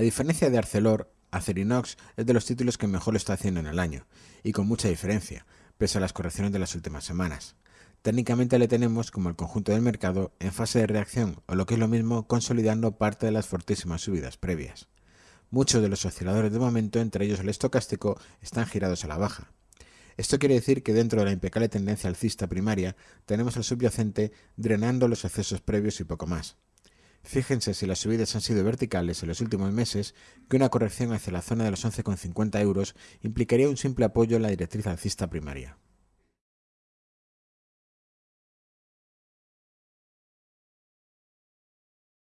A diferencia de Arcelor, Acerinox es de los títulos que mejor lo está haciendo en el año, y con mucha diferencia, pese a las correcciones de las últimas semanas. Técnicamente le tenemos, como el conjunto del mercado, en fase de reacción, o lo que es lo mismo, consolidando parte de las fortísimas subidas previas. Muchos de los osciladores de momento, entre ellos el estocástico, están girados a la baja. Esto quiere decir que dentro de la impecable tendencia alcista primaria, tenemos al subyacente drenando los excesos previos y poco más. Fíjense si las subidas han sido verticales en los últimos meses, que una corrección hacia la zona de los 11,50 euros implicaría un simple apoyo en la directriz alcista primaria.